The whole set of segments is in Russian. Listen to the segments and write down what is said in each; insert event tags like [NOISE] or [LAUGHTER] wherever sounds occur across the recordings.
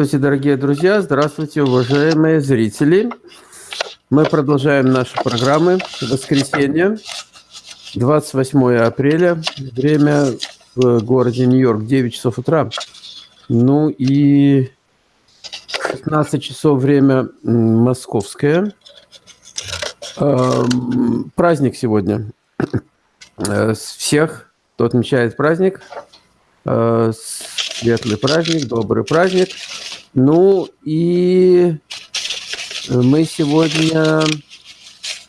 Здравствуйте, дорогие друзья, здравствуйте, уважаемые зрители. Мы продолжаем наши программы. Воскресенье, 28 апреля, время в городе Нью-Йорк, 9 часов утра. Ну и 16 часов время московское. Эм, праздник сегодня. Э, всех, кто отмечает праздник, э, светлый праздник, добрый праздник. Ну и мы сегодня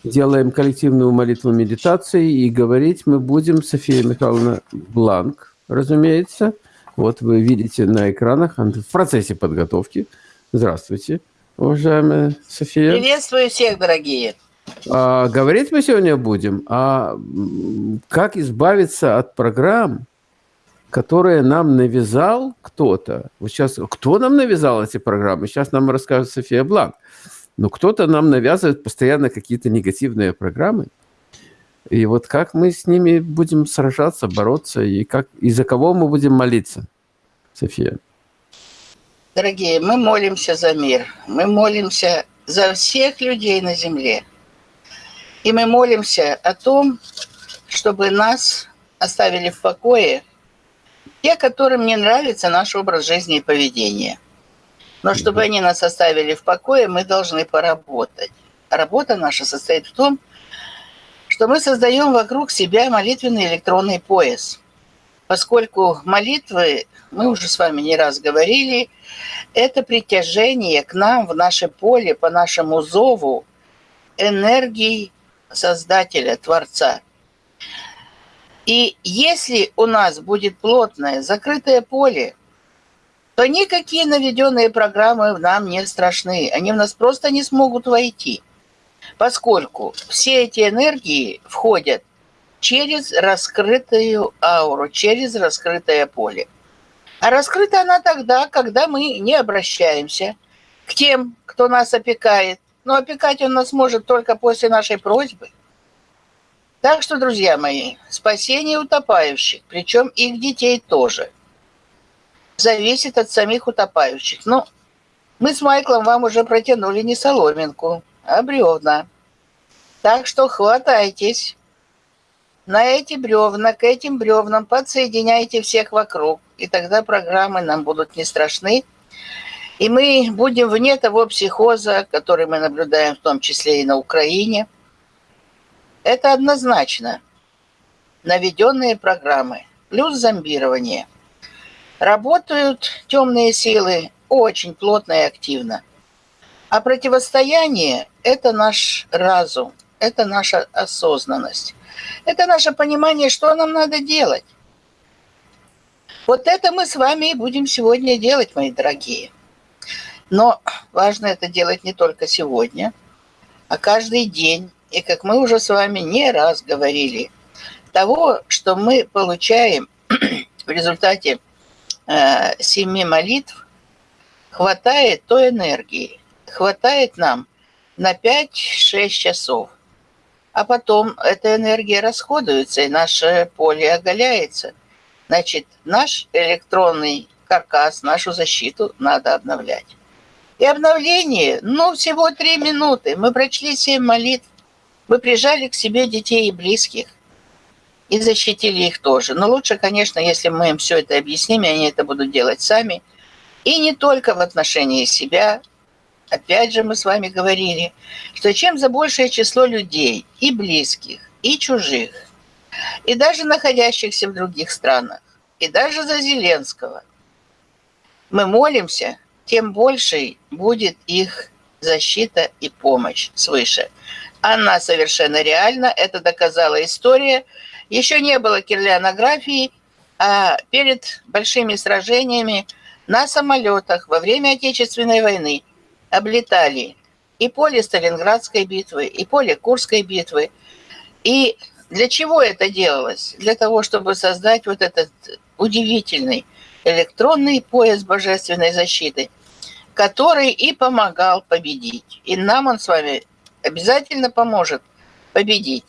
делаем коллективную молитву медитации, и говорить мы будем София Михайловна Бланк, разумеется. Вот вы видите на экранах в процессе подготовки. Здравствуйте, уважаемая София. Приветствую всех, дорогие. А, говорить мы сегодня будем о как избавиться от программ, которые нам навязал кто-то. Вот сейчас, кто нам навязал эти программы? Сейчас нам расскажет София Бланк. Но кто-то нам навязывает постоянно какие-то негативные программы. И вот как мы с ними будем сражаться, бороться, и, как, и за кого мы будем молиться, София? Дорогие, мы молимся за мир. Мы молимся за всех людей на земле. И мы молимся о том, чтобы нас оставили в покое те, которым не нравится наш образ жизни и поведения. Но чтобы они нас оставили в покое, мы должны поработать. Работа наша состоит в том, что мы создаем вокруг себя молитвенный электронный пояс. Поскольку молитвы, мы уже с вами не раз говорили, это притяжение к нам в наше поле по нашему зову энергии Создателя, Творца – и если у нас будет плотное закрытое поле, то никакие наведенные программы нам не страшны. Они в нас просто не смогут войти, поскольку все эти энергии входят через раскрытую ауру, через раскрытое поле. А раскрыта она тогда, когда мы не обращаемся к тем, кто нас опекает. Но опекать он нас может только после нашей просьбы – так что, друзья мои, спасение утопающих, причем их детей тоже, зависит от самих утопающих. Ну, мы с Майклом вам уже протянули не соломинку, а бревна. Так что хватайтесь. На эти бревна, к этим бревнам подсоединяйте всех вокруг, и тогда программы нам будут не страшны. И мы будем вне того психоза, который мы наблюдаем в том числе и на Украине – это однозначно. Наведенные программы плюс зомбирование. Работают темные силы очень плотно и активно. А противостояние – это наш разум, это наша осознанность. Это наше понимание, что нам надо делать. Вот это мы с вами и будем сегодня делать, мои дорогие. Но важно это делать не только сегодня, а каждый день, и как мы уже с вами не раз говорили, того, что мы получаем [CLEARS THROAT] в результате э, семи молитв, хватает той энергии, хватает нам на 5-6 часов. А потом эта энергия расходуется, и наше поле оголяется. Значит, наш электронный каркас, нашу защиту надо обновлять. И обновление, ну, всего три минуты. Мы прочли семь молитв, вы прижали к себе детей и близких и защитили их тоже. Но лучше, конечно, если мы им все это объясним, и они это будут делать сами. И не только в отношении себя. Опять же, мы с вами говорили, что чем за большее число людей, и близких, и чужих, и даже находящихся в других странах, и даже за Зеленского, мы молимся, тем больше будет их защита и помощь свыше. Она совершенно реальна, это доказала история. Еще не было кирлянографии, а перед большими сражениями на самолетах во время Отечественной войны облетали и поле Сталинградской битвы, и поле Курской битвы. И для чего это делалось? Для того, чтобы создать вот этот удивительный электронный пояс божественной защиты, который и помогал победить. И нам он с вами обязательно поможет победить.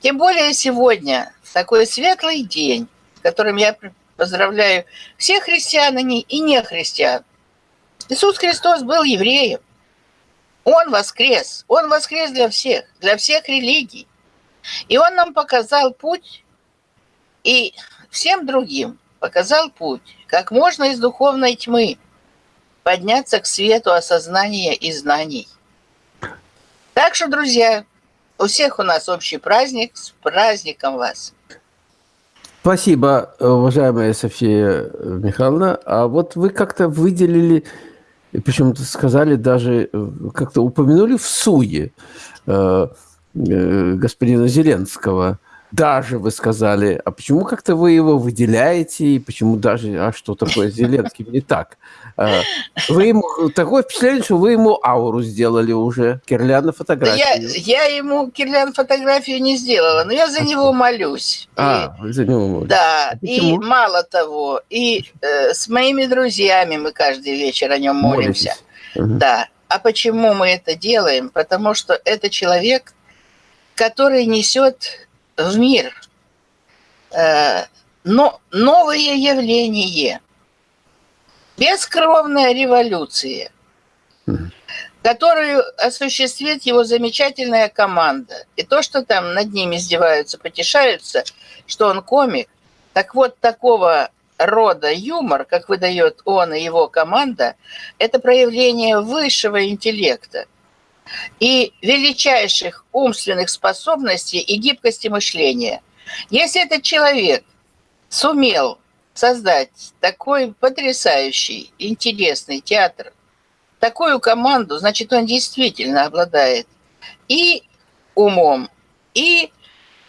Тем более сегодня, такой светлый день, которым я поздравляю всех христиан и не христиан. Иисус Христос был евреем. Он воскрес. Он воскрес для всех, для всех религий. И он нам показал путь, и всем другим показал путь, как можно из духовной тьмы подняться к свету осознания и знаний. Так что, друзья, у всех у нас общий праздник. С праздником вас! Спасибо, уважаемая София Михайловна. А вот вы как-то выделили, причем сказали даже, как-то упомянули в суе э, э, господина Зеленского – даже вы сказали, а почему как-то вы его выделяете, и почему даже, а что такое [LAUGHS] Зеленский, не так? А, вы ему, такое впечатление, что вы ему ауру сделали уже, Кирляна фотографию. Я, я ему Кирлян фотографию не сделала, но я за а него молюсь. А, и, за него молюсь. Да, а и мало того, и э, с моими друзьями мы каждый вечер о нем молимся. Угу. Да. А почему мы это делаем? Потому что это человек, который несет в мир. Э, но новое явление, бескровная революция, которую осуществит его замечательная команда. И то, что там над ним издеваются, потешаются, что он комик, так вот такого рода юмор, как выдает он и его команда, это проявление высшего интеллекта и величайших умственных способностей и гибкости мышления. Если этот человек сумел создать такой потрясающий, интересный театр, такую команду, значит, он действительно обладает и умом, и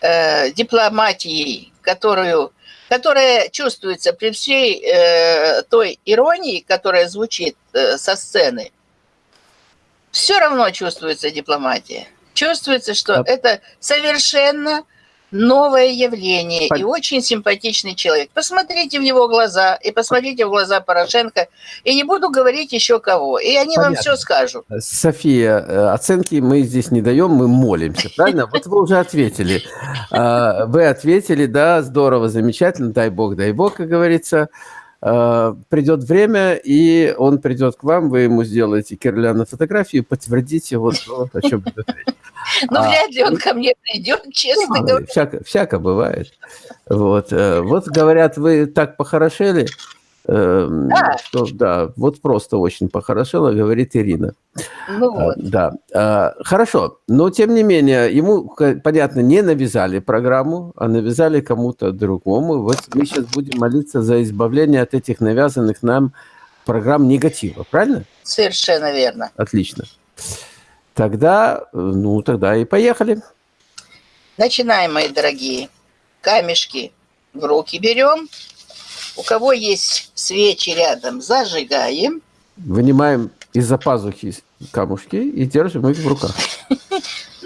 э, дипломатией, которую, которая чувствуется при всей э, той иронии, которая звучит э, со сцены – все равно чувствуется дипломатия. Чувствуется, что а... это совершенно новое явление Пон... и очень симпатичный человек. Посмотрите в его глаза и посмотрите в глаза Порошенко, и не буду говорить еще кого, и они Понятно. вам все скажут. София, э, оценки мы здесь не даем, мы молимся, правильно? Вот вы уже ответили. А, вы ответили, да, здорово, замечательно, дай бог, дай бог, как говорится. Э, придет время, и он придет к вам, вы ему сделаете Кирляна фотографию, подтвердите вот, вот о чем идет речь. [LAUGHS] Ну, а, вряд ли он ко мне придет, честно говоря. Всяко, всяко бывает. Вот, э, вот говорят, вы так похорошели, Эм, да. Что, да, вот просто очень похорошело, говорит Ирина. Ну а, вот. Да, а, хорошо, но тем не менее, ему, понятно, не навязали программу, а навязали кому-то другому. Вот мы сейчас будем молиться за избавление от этих навязанных нам программ негатива, правильно? Совершенно верно. Отлично. Тогда, ну, тогда и поехали. Начинаем, мои дорогие. Камешки в руки берем у кого есть свечи рядом, зажигаем. Вынимаем из-за пазухи камушки и держим их в руках. [LAUGHS]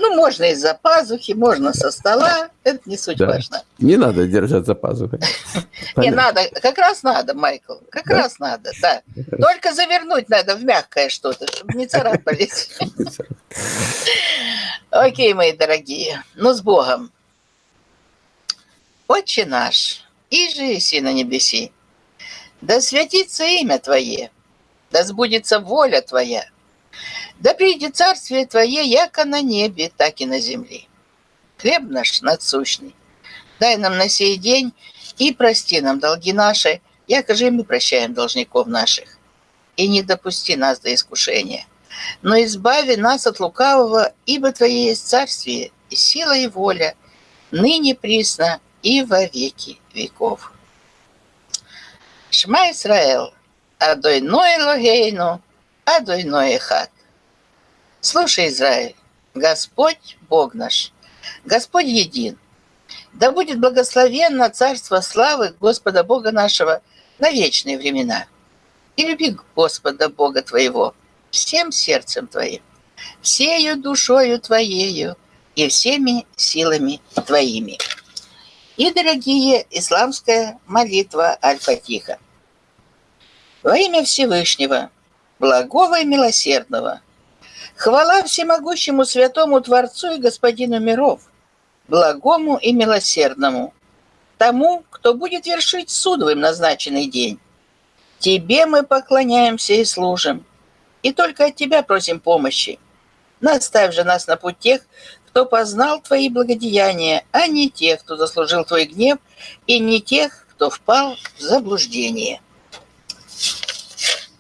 Ну, можно из-за пазухи, можно со стола. Это не суть да. важно. Не надо держать за пазухой. [LAUGHS] Не надо, как раз надо, Майкл. Как да? раз надо, да. Только завернуть надо в мягкое что-то, чтобы [LAUGHS] не царапались. Окей, мои дорогие. Ну, с Богом. Отче наш, и же на небеси. Да святится имя Твое, да сбудется воля Твоя, да придет царствие Твое, яко на небе, так и на земле. Хлеб наш надсущный, дай нам на сей день и прости нам долги наши, яко же мы прощаем должников наших. И не допусти нас до искушения, но избави нас от лукавого, ибо Твое есть царствие, и сила, и воля, ныне присно и во веки веков. Шма Исраэл, Адойной Логейну, Адойной Эхат. Слушай, Израиль, Господь Бог наш, Господь един. Да будет благословенно царство славы Господа Бога нашего на вечные времена. И люби Господа Бога твоего всем сердцем твоим, всею душою твоею и всеми силами твоими и, дорогие, исламская молитва Аль-Фатиха. Во имя Всевышнего, благого и милосердного, хвала всемогущему святому Творцу и Господину миров, благому и милосердному, тому, кто будет вершить суд в им назначенный день, Тебе мы поклоняемся и служим, и только от Тебя просим помощи. Наставь же нас на путь тех, кто познал Твои благодеяния, а не тех, кто заслужил Твой гнев, и не тех, кто впал в заблуждение.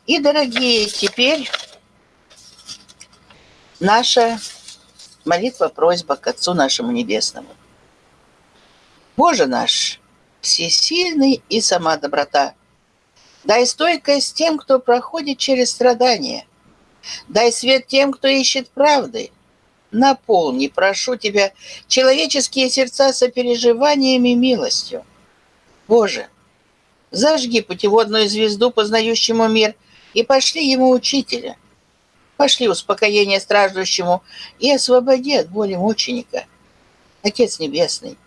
И, дорогие, теперь наша молитва-просьба к Отцу нашему Небесному. Боже наш, всесильный и сама доброта, дай стойкость тем, кто проходит через страдания, дай свет тем, кто ищет правды, наполни, прошу Тебя, человеческие сердца сопереживанием и милостью. Боже, зажги путеводную звезду, познающему мир, и пошли ему учителя. Пошли успокоение страждущему и освободи от боли мученика. Отец Небесный,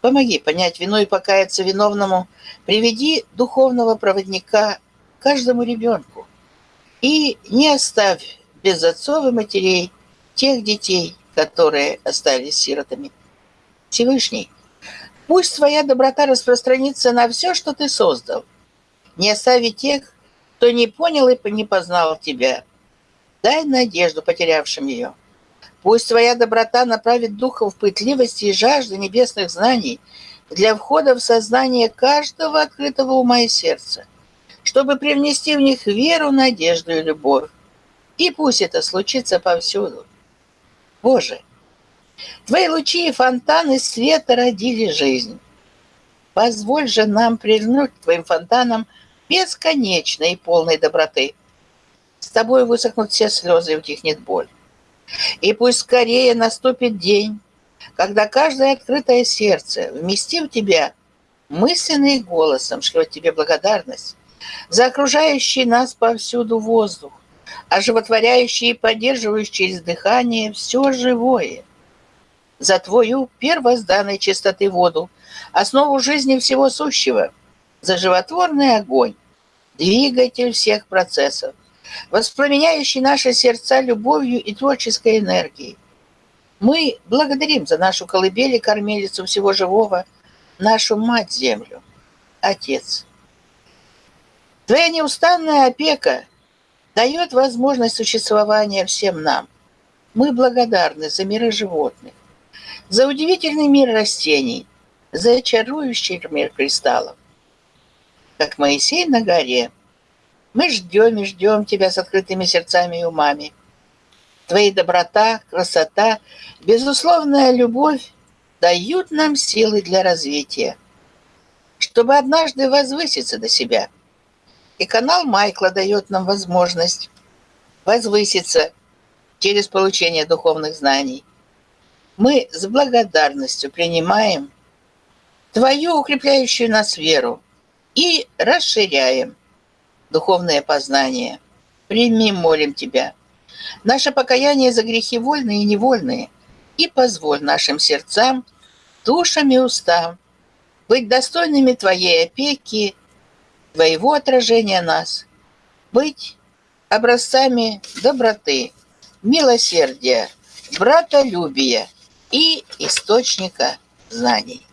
помоги понять вину и покаяться виновному, приведи духовного проводника каждому ребенку и не оставь без отцов и матерей тех детей, которые остались сиротами. Всевышний, пусть твоя доброта распространится на все, что ты создал. Не остави тех, кто не понял и не познал тебя – Дай надежду потерявшим ее. Пусть твоя доброта направит духов пытливости и жажды небесных знаний для входа в сознание каждого открытого ума и сердца, чтобы привнести в них веру, надежду и любовь. И пусть это случится повсюду. Боже, Твои лучи и фонтаны света родили жизнь. Позволь же нам прильнуть к Твоим фонтанам бесконечной и полной доброты – с тобой высохнут все слезы и утихнет боль. И пусть скорее наступит день, когда каждое открытое сердце, вместив тебя, мысленно и голосом шлет тебе благодарность за окружающий нас повсюду воздух, оживотворяющий и поддерживающий через дыхание все живое, за твою первозданной чистоты воду, основу жизни всего сущего, за животворный огонь, двигатель всех процессов, воспламеняющий наши сердца любовью и творческой энергией. Мы благодарим за нашу колыбель и кормилицу всего живого, нашу Мать-Землю, Отец. Твоя неустанная опека дает возможность существования всем нам. Мы благодарны за миры животных, за удивительный мир растений, за чарующий мир кристаллов. Как Моисей на горе – мы ждем и ждем тебя с открытыми сердцами и умами. Твои доброта, красота, безусловная любовь дают нам силы для развития, чтобы однажды возвыситься до себя. И канал Майкла дает нам возможность возвыситься через получение духовных знаний. Мы с благодарностью принимаем Твою укрепляющую нас веру и расширяем – духовное познание. Прими, молим Тебя, наше покаяние за грехи вольные и невольные, и позволь нашим сердцам, душам и устам быть достойными Твоей опеки, Твоего отражения нас, быть образцами доброты, милосердия, братолюбия и источника знаний.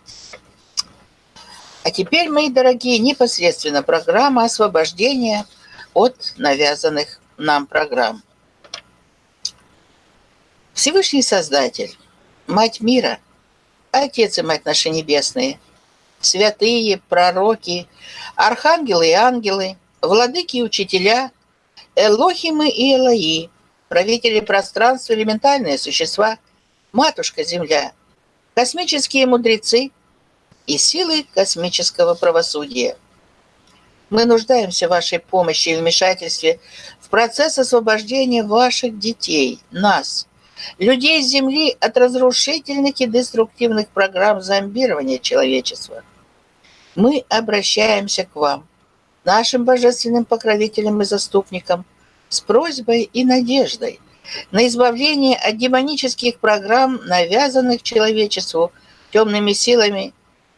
А теперь, мои дорогие, непосредственно программа освобождения от навязанных нам программ. Всевышний Создатель, Мать мира, Отец и Мать наши небесные, святые, пророки, архангелы и ангелы, владыки и учителя, Элохимы и Элои, правители пространства, элементальные существа, Матушка Земля, космические мудрецы – и силы космического правосудия. Мы нуждаемся в вашей помощи и вмешательстве в процесс освобождения ваших детей, нас, людей Земли от разрушительных и деструктивных программ зомбирования человечества. Мы обращаемся к вам, нашим божественным покровителям и заступникам, с просьбой и надеждой на избавление от демонических программ, навязанных человечеству темными силами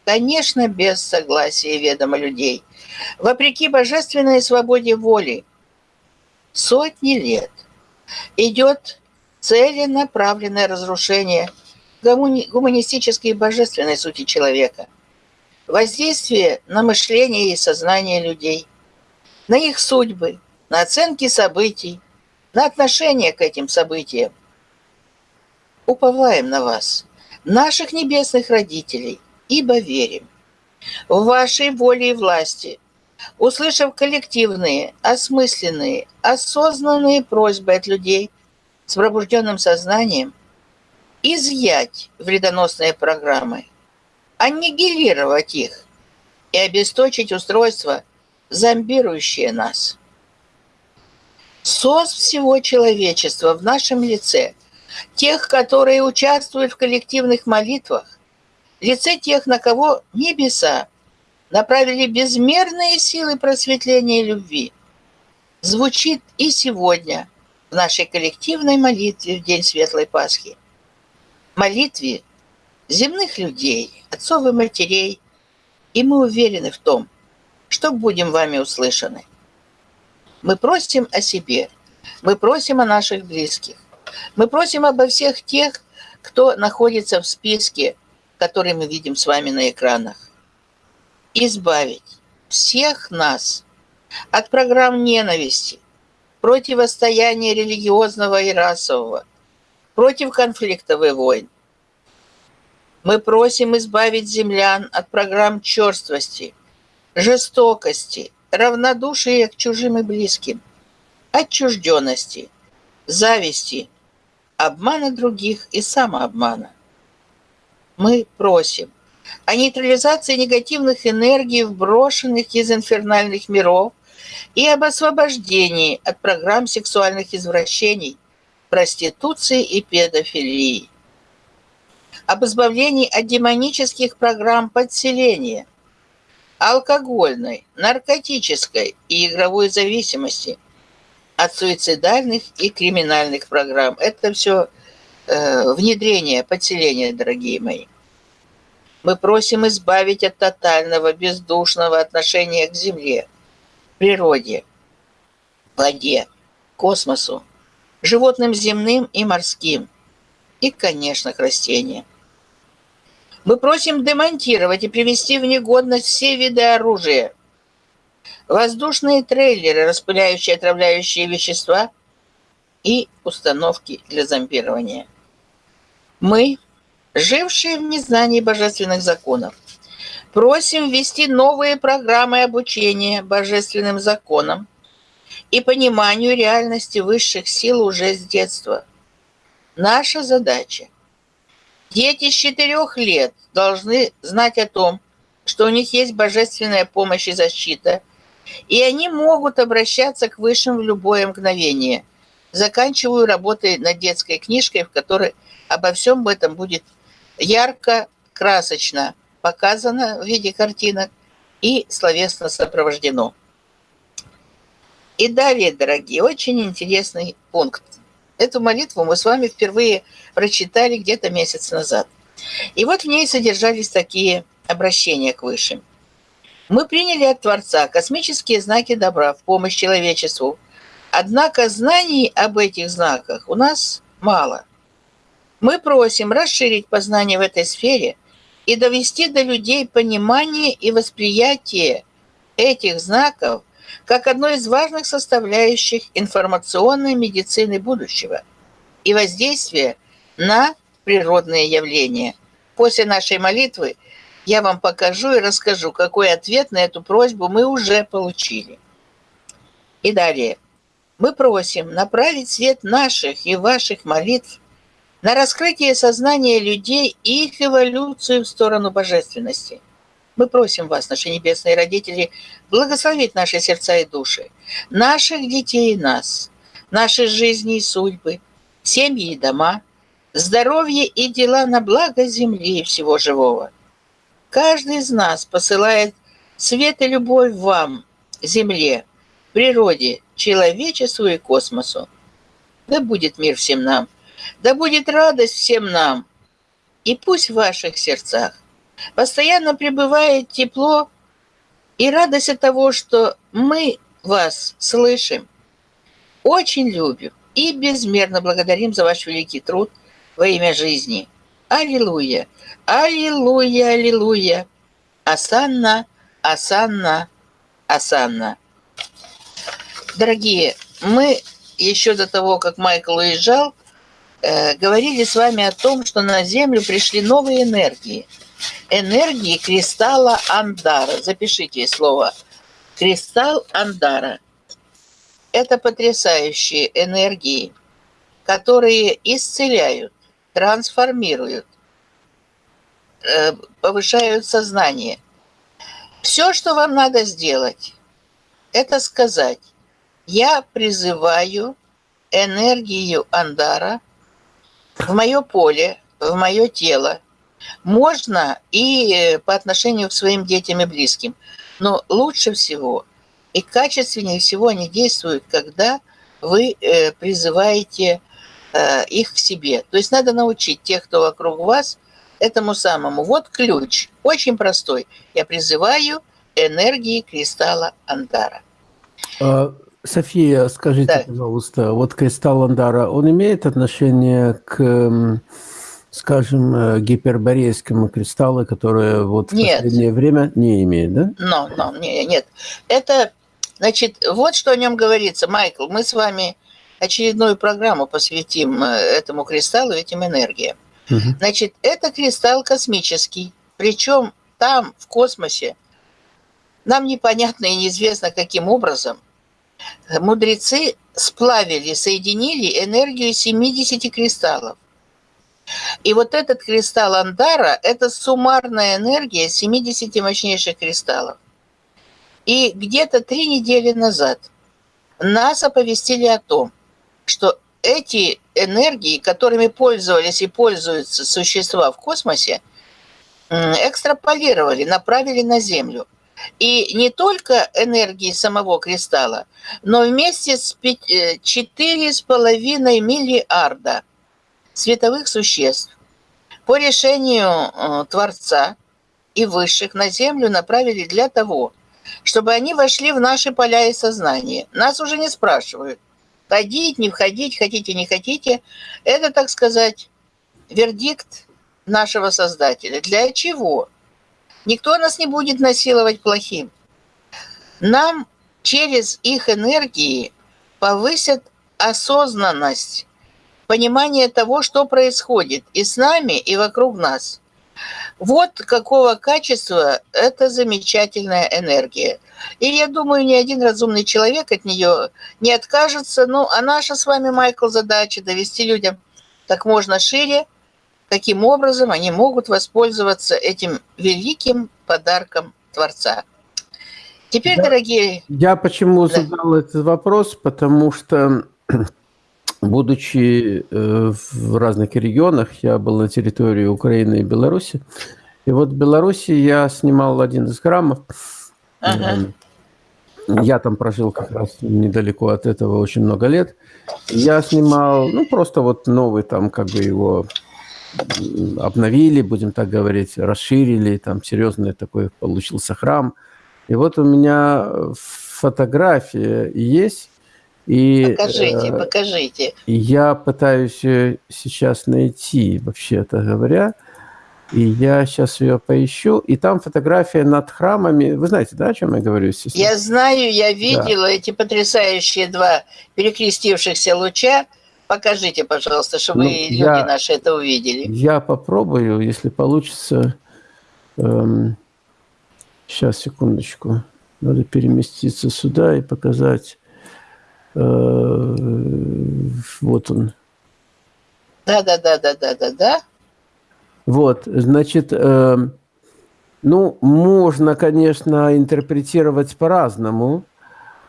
конечно, без согласия ведома людей, вопреки божественной свободе воли. Сотни лет идет целенаправленное разрушение гуманистической и божественной сути человека, воздействие на мышление и сознание людей. на их судьбы, на оценки событий, на отношение к этим событиям. Уповаем на вас, наших небесных родителей, ибо верим в вашей воле и власти, услышав коллективные, осмысленные, осознанные просьбы от людей с пробужденным сознанием, изъять вредоносные программы, аннигилировать их и обесточить устройство, зомбирующее нас. СОС всего человечества в нашем лице, тех, которые участвуют в коллективных молитвах, лице тех, на кого небеса направили безмерные силы просветления и любви, звучит и сегодня в нашей коллективной молитве в День Светлой Пасхи. Молитве земных людей, отцов и матерей, и мы уверены в том, что будем вами услышаны. Мы просим о себе, мы просим о наших близких, мы просим обо всех тех, кто находится в списке, который мы видим с вами на экранах. Избавить всех нас от программ ненависти, противостояния религиозного и расового, против конфликтов и войн, мы просим избавить землян от программ черствости, жестокости, равнодушия к чужим и близким, отчужденности, зависти, обмана других и самообмана. Мы просим о нейтрализации негативных энергий, вброшенных из инфернальных миров, и об освобождении от программ сексуальных извращений, проституции и педофилии об избавлении от демонических программ подселения, алкогольной, наркотической и игровой зависимости, от суицидальных и криминальных программ. Это все э, внедрение, подселение, дорогие мои. Мы просим избавить от тотального, бездушного отношения к Земле, природе, воде, космосу, животным земным и морским, и, конечно, к растениям. Мы просим демонтировать и привести в негодность все виды оружия. Воздушные трейлеры, распыляющие отравляющие вещества и установки для зомбирования. Мы, жившие в незнании божественных законов, просим ввести новые программы обучения божественным законам и пониманию реальности высших сил уже с детства. Наша задача Дети с четырех лет должны знать о том, что у них есть божественная помощь и защита, и они могут обращаться к высшим в любое мгновение. Заканчиваю работой над детской книжкой, в которой обо всем этом будет ярко, красочно показано в виде картинок и словесно сопровождено. И далее, дорогие, очень интересный пункт. Эту молитву мы с вами впервые прочитали где-то месяц назад. И вот в ней содержались такие обращения к Высшим. Мы приняли от Творца космические знаки добра в помощь человечеству. Однако знаний об этих знаках у нас мало. Мы просим расширить познание в этой сфере и довести до людей понимание и восприятие этих знаков как одной из важных составляющих информационной медицины будущего и воздействия на природные явления. После нашей молитвы я вам покажу и расскажу, какой ответ на эту просьбу мы уже получили. И далее. Мы просим направить свет наших и ваших молитв на раскрытие сознания людей и их эволюцию в сторону божественности. Мы просим вас, наши небесные родители, благословить наши сердца и души, наших детей и нас, наши жизни и судьбы, семьи и дома, здоровье и дела на благо земли и всего живого. Каждый из нас посылает свет и любовь вам, земле, природе, человечеству и космосу. Да будет мир всем нам, да будет радость всем нам, и пусть в ваших сердцах постоянно пребывает тепло и радость от того, что мы вас слышим, очень любим и безмерно благодарим за ваш великий труд во имя жизни. Аллилуйя! Аллилуйя! Аллилуйя! Асанна! Асанна! Асанна! Дорогие, мы еще до того, как Майкл уезжал, э, говорили с вами о том, что на Землю пришли новые энергии. Энергии кристалла Андара. Запишите слово. Кристалл Андара. Это потрясающие энергии, которые исцеляют, трансформируют, э, повышают сознание. Все, что вам надо сделать, это сказать, я призываю энергию Андара в мое поле, в мое тело. Можно и по отношению к своим детям и близким. Но лучше всего и качественнее всего они действуют, когда вы э, призываете э, их к себе. То есть надо научить тех, кто вокруг вас, этому самому. Вот ключ, очень простой. Я призываю энергии кристалла Андара. А, София, скажите, да. пожалуйста, вот кристалл Андара, он имеет отношение к, скажем, э, гиперборейскому кристаллу, который вот нет. в последнее время не имеет, да? No, no, не, нет. Это, значит, вот что о нем говорится. Майкл, мы с вами очередную программу посвятим э, этому кристаллу, этим энергиям. Угу. Значит, это кристалл космический, причем там, в космосе, нам непонятно и неизвестно, каким образом мудрецы сплавили, соединили энергию 70 кристаллов. И вот этот кристалл Андара – это суммарная энергия 70 мощнейших кристаллов. И где-то три недели назад нас оповестили о том, что эти энергии, которыми пользовались и пользуются существа в космосе, экстраполировали, направили на Землю. И не только энергии самого кристалла, но вместе с 4,5 э, миллиарда световых существ по решению э, Творца и высших на Землю направили для того, чтобы они вошли в наши поля и сознание. Нас уже не спрашивают, ходить, не входить, хотите, не хотите. Это, так сказать, вердикт нашего Создателя. Для чего? Никто нас не будет насиловать плохим. Нам через их энергии повысят осознанность, понимание того, что происходит и с нами, и вокруг нас. Вот какого качества это замечательная энергия. И я думаю, ни один разумный человек от нее не откажется. Ну, а наша с вами, Майкл, задача довести людям как можно шире каким образом они могут воспользоваться этим великим подарком Творца. Теперь, я, дорогие... Я почему да. задал этот вопрос? Потому что, будучи э, в разных регионах, я был на территории Украины и Беларуси, и вот в Беларуси я снимал один из храмов. Ага. Я там прожил как раз недалеко от этого очень много лет. Я снимал, ну, просто вот новый там, как бы его обновили, будем так говорить, расширили, там серьезный такой получился храм. И вот у меня фотография есть. И, покажите, э, покажите. Я пытаюсь ее сейчас найти, вообще-то говоря. И я сейчас ее поищу. И там фотография над храмами. Вы знаете, да, о чем я говорю? Я знаю, я видела да. эти потрясающие два перекрестившихся луча. Покажите, пожалуйста, чтобы ну, люди я, наши это увидели. Я попробую, если получится. Эм, сейчас, секундочку. Надо переместиться сюда и показать. Э, вот он. Да, да, да, да, да, да, да. Вот, значит, э, ну, можно, конечно, интерпретировать по-разному,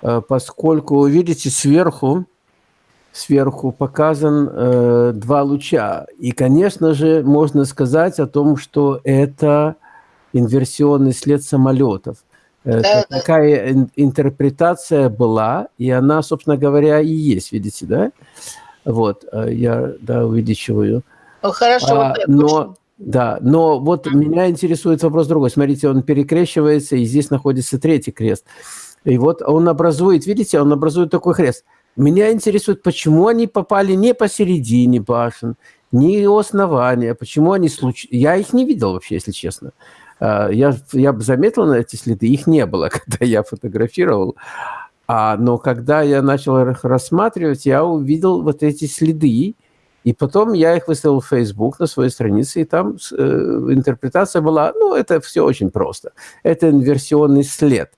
э, поскольку, видите, сверху сверху показан э, два луча. И, конечно же, можно сказать о том, что это инверсионный след самолетов. Да, такая да. интерпретация была, и она, собственно говоря, и есть, видите, да? Вот, э, я, да, увеличиваю. Ну, хорошо. А, но, да, но вот mm -hmm. меня интересует вопрос другой. Смотрите, он перекрещивается, и здесь находится третий крест. И вот он образует, видите, он образует такой крест – меня интересует, почему они попали не посередине башен, не у основания, почему они случайно... Я их не видел вообще, если честно. А, я, я заметил на эти следы, их не было, [LAUGHS] когда я фотографировал. А, но когда я начал их рассматривать, я увидел вот эти следы, и потом я их выставил в Facebook на своей странице, и там э, интерпретация была, ну, это все очень просто. Это инверсионный след.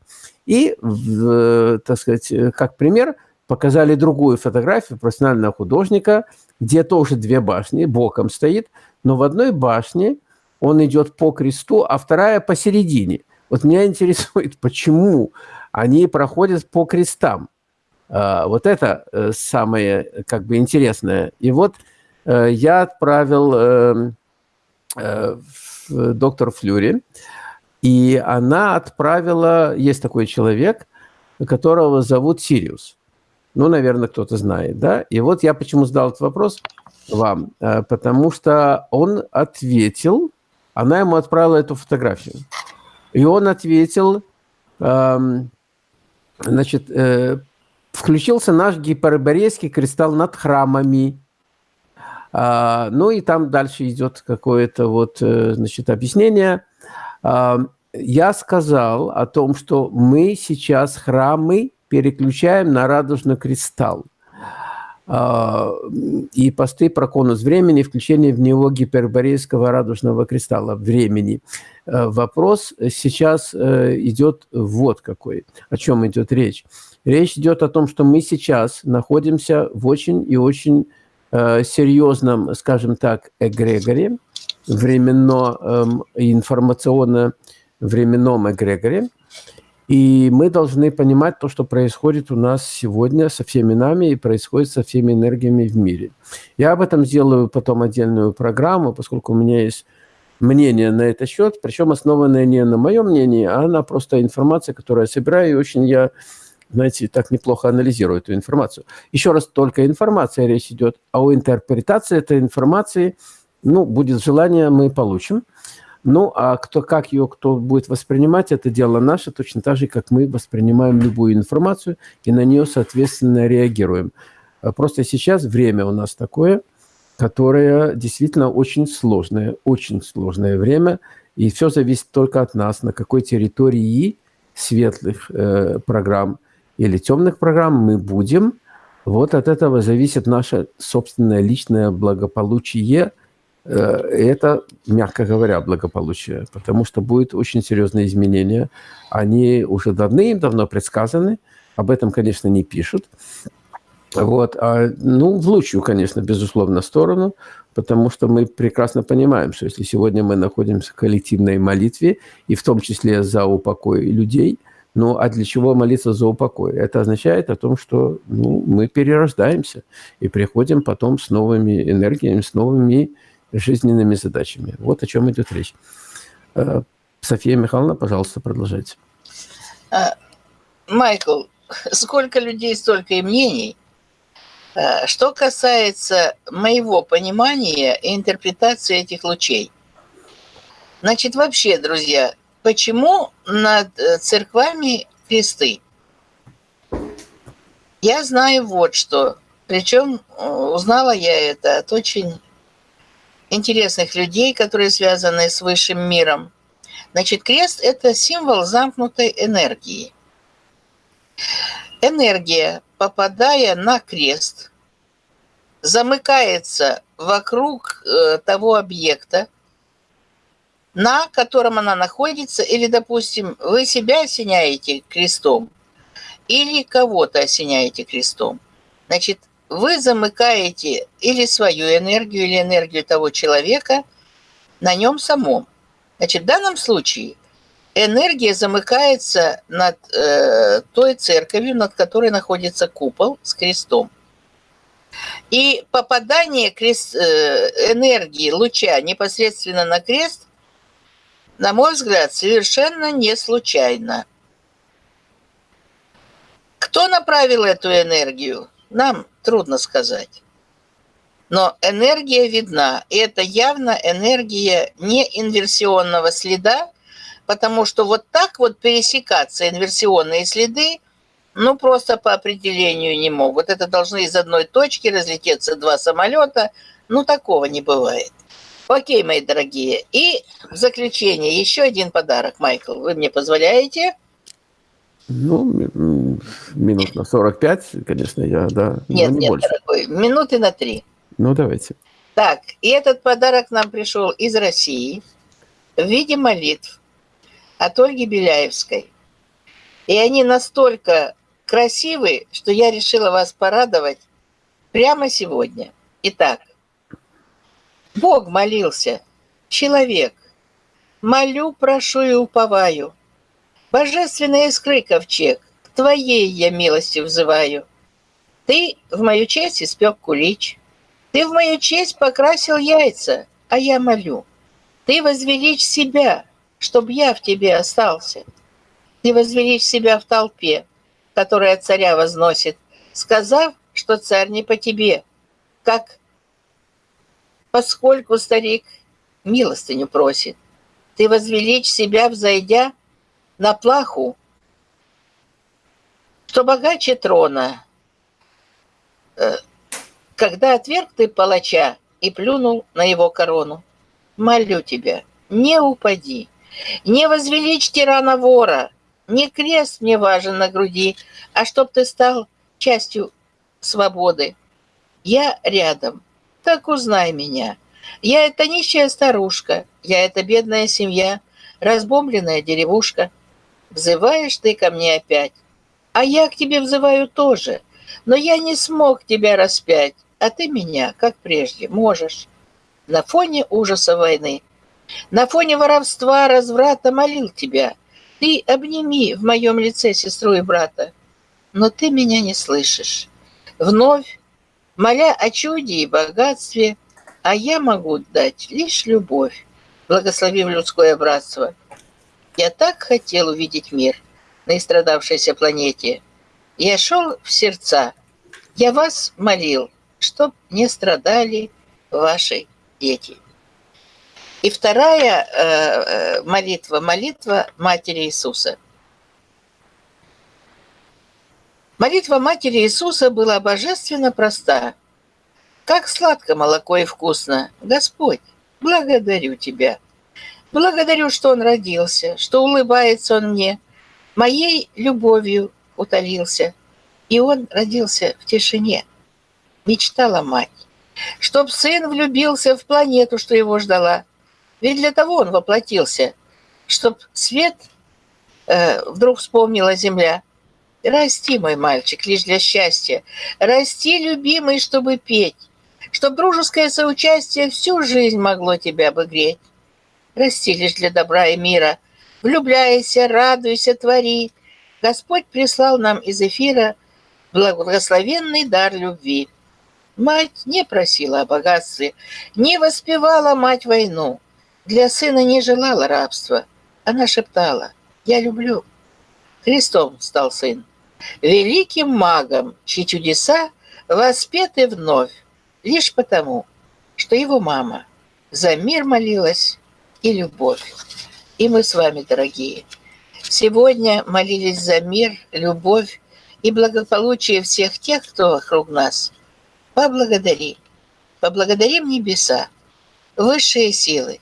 И, э, так сказать, как пример, показали другую фотографию профессионального художника, где тоже две башни, боком стоит, но в одной башне он идет по кресту, а вторая посередине. Вот меня интересует, [LAUGHS] почему они проходят по крестам. А, вот это э, самое как бы интересное. И вот э, я отправил э, доктор Флюри, и она отправила, есть такой человек, которого зовут Сириус. Ну, наверное, кто-то знает, да? И вот я почему задал этот вопрос вам, потому что он ответил, она ему отправила эту фотографию. И он ответил, эм, значит, э, включился наш гиперборейский кристалл над храмами. А, ну и там дальше идет какое-то вот, э, значит, объяснение. А, я сказал о том, что мы сейчас храмы переключаем на радужный кристалл. И посты про конус времени, включение в него гиперборейского радужного кристалла времени. А, вопрос сейчас э, идет вот какой, о чем идет речь. Речь идет о том, что мы сейчас находимся в очень и очень э, серьезном, скажем так, эгрегоре, временно-информационно-временном эм, эгрегоре, и мы должны понимать то, что происходит у нас сегодня со всеми нами и происходит со всеми энергиями в мире. Я об этом сделаю потом отдельную программу, поскольку у меня есть мнение на этот счет, причем основанное не на моем мнении, а на просто информации, которую я собираю, и очень я, знаете, так неплохо анализирую эту информацию. Еще раз, только информация речь идет, а у интерпретации этой информации, ну, будет желание, мы получим. Ну, а кто, как ее кто будет воспринимать, это дело наше, точно так же, как мы воспринимаем любую информацию и на нее, соответственно, реагируем. А просто сейчас время у нас такое, которое действительно очень сложное, очень сложное время, и все зависит только от нас, на какой территории светлых э, программ или темных программ мы будем. Вот от этого зависит наше собственное личное благополучие – это, мягко говоря, благополучие, потому что будет очень серьезные изменения. Они уже давным-давно предсказаны, об этом, конечно, не пишут. Вот, а, ну, в лучшую, конечно, безусловно, сторону, потому что мы прекрасно понимаем, что если сегодня мы находимся в коллективной молитве, и в том числе за упокой людей, ну, а для чего молиться за упокой? Это означает о том, что ну, мы перерождаемся и приходим потом с новыми энергиями, с новыми жизненными задачами. Вот о чем идет речь. Э, София Михайловна, пожалуйста, продолжайте. А, Майкл, сколько людей, столько и мнений. А, что касается моего понимания и интерпретации этих лучей. Значит, вообще, друзья, почему над э, церквами кресты? Я знаю вот что. Причем э, узнала я это от очень интересных людей, которые связаны с высшим миром. Значит, крест – это символ замкнутой энергии. Энергия, попадая на крест, замыкается вокруг э, того объекта, на котором она находится, или, допустим, вы себя осеняете крестом, или кого-то осеняете крестом. Значит, вы замыкаете или свою энергию, или энергию того человека на нем самом. Значит, в данном случае энергия замыкается над э, той церковью, над которой находится купол с крестом. И попадание крест, э, энергии луча непосредственно на крест, на мой взгляд, совершенно не случайно. Кто направил эту энергию? Нам трудно сказать. Но энергия видна, и это явно энергия не инверсионного следа, потому что вот так вот пересекаться инверсионные следы, ну, просто по определению не могут. Это должны из одной точки разлететься два самолета, ну, такого не бывает. Окей, мои дорогие. И в заключение еще один подарок, Майкл. Вы мне позволяете? Ну, минут на 45, конечно, я, да. Нет, не нет, больше. дорогой, минуты на три. Ну, давайте. Так, и этот подарок нам пришел из России в виде молитв от Ольги Беляевской. И они настолько красивые, что я решила вас порадовать прямо сегодня. Итак, Бог молился, человек, молю, прошу и уповаю. Божественная искры ковчег, Твоей я милости взываю. Ты в мою честь испек кулич, Ты в мою честь покрасил яйца, а я молю. Ты возвеличь себя, чтоб я в тебе остался. Ты возвеличь себя в толпе, которая царя возносит, сказав, что царь не по тебе, как поскольку старик милостыню просит. Ты возвеличь себя, взойдя на плаху, что богаче трона, э, когда отверг ты палача и плюнул на его корону. Молю тебя, не упади, не возвеличь тирана вора, не крест мне важен на груди, а чтоб ты стал частью свободы. Я рядом, так узнай меня. Я это нищая старушка, я это бедная семья, разбомбленная деревушка. Взываешь ты ко мне опять, а я к тебе взываю тоже, но я не смог тебя распять, а ты меня, как прежде, можешь. На фоне ужаса войны, на фоне воровства, разврата молил тебя. Ты обними в моем лице сестру и брата, но ты меня не слышишь. Вновь, моля о чуде и богатстве, а я могу дать лишь любовь, благословив людское братство. Я так хотел увидеть мир на истрадавшейся планете. Я шел в сердца, я вас молил, чтоб не страдали ваши дети. И вторая э, э молитва, молитва Матери Иисуса. Молитва Матери Иисуса была божественно проста. Как сладко молоко и вкусно. Господь, благодарю Тебя – Благодарю, что он родился, что улыбается он мне. Моей любовью утолился. И он родился в тишине. Мечтала мать. Чтоб сын влюбился в планету, что его ждала. Ведь для того он воплотился. Чтоб свет э, вдруг вспомнила земля. Расти, мой мальчик, лишь для счастья. Расти, любимый, чтобы петь. Чтоб дружеское соучастие всю жизнь могло тебя обыгреть расти лишь для добра и мира. Влюбляйся, радуйся, твори. Господь прислал нам из эфира благословенный дар любви. Мать не просила о богатстве, не воспевала мать войну. Для сына не желала рабства. Она шептала «Я люблю». Христом стал сын. Великим магом, чьи чудеса воспеты вновь, лишь потому, что его мама за мир молилась и любовь. И мы с вами, дорогие, сегодня молились за мир, любовь и благополучие всех тех, кто вокруг нас. Поблагодари. Поблагодарим небеса, высшие силы,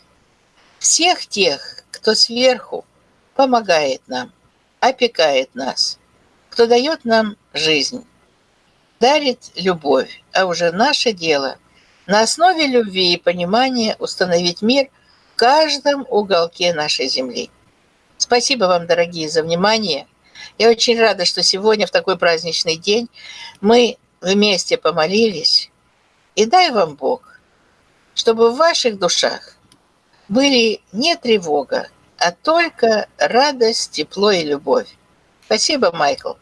всех тех, кто сверху помогает нам, опекает нас, кто дает нам жизнь, дарит любовь, а уже наше дело на основе любви и понимания установить мир – каждом уголке нашей земли. Спасибо вам, дорогие, за внимание. Я очень рада, что сегодня, в такой праздничный день, мы вместе помолились. И дай вам Бог, чтобы в ваших душах были не тревога, а только радость, тепло и любовь. Спасибо, Майкл.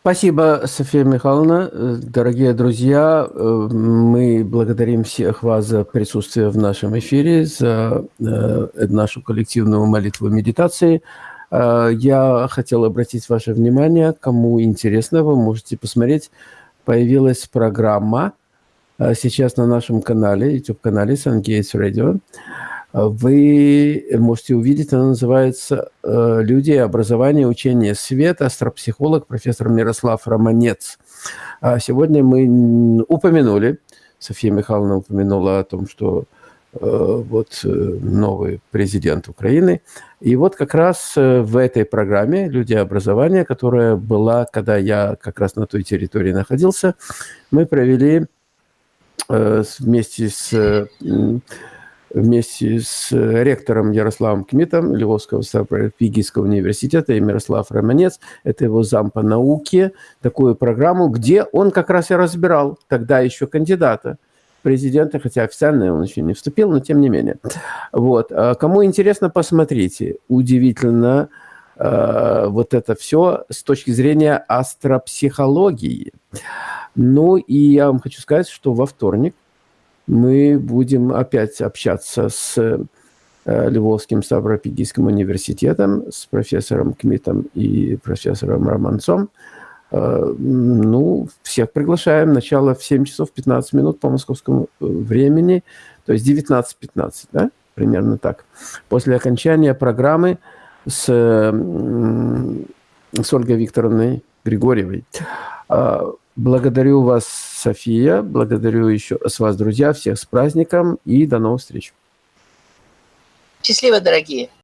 Спасибо, София Михайловна. Дорогие друзья, э, мы благодарим всех вас за присутствие в нашем эфире, за э, нашу коллективную молитву медитации. Э, я хотел обратить ваше внимание, кому интересно, вы можете посмотреть, появилась программа сейчас на нашем канале, YouTube-канале Sun Gates Radio вы можете увидеть, она называется э, «Люди, образование, учение, свет», астропсихолог профессор Мирослав Романец. А сегодня мы упомянули, София Михайловна упомянула о том, что вот новый президент Украины. И вот как раз в этой программе «Люди образования», которая была, когда я как раз на той территории находился, мы провели вместе с вместе с э, ректором Ярославом Кмитом Львовского стратегического университета и Мирослав Романец, это его зам по науке, такую программу, где он как раз и разбирал тогда еще кандидата президента, хотя официально он еще не вступил, но тем не менее. Вот. А кому интересно, посмотрите. Удивительно э, вот это все с точки зрения астропсихологии. Ну и я вам хочу сказать, что во вторник мы будем опять общаться с э, Львовским Ставропигийским университетом, с профессором Кмитом и профессором Романцом. Э, ну, всех приглашаем. Начало в 7 часов 15 минут по московскому э, времени, то есть 19.15, да? Примерно так. После окончания программы с, с Ольгой Викторовной Григорьевой. Благодарю вас, София. Благодарю еще с вас, друзья. Всех с праздником и до новых встреч. Счастливо, дорогие.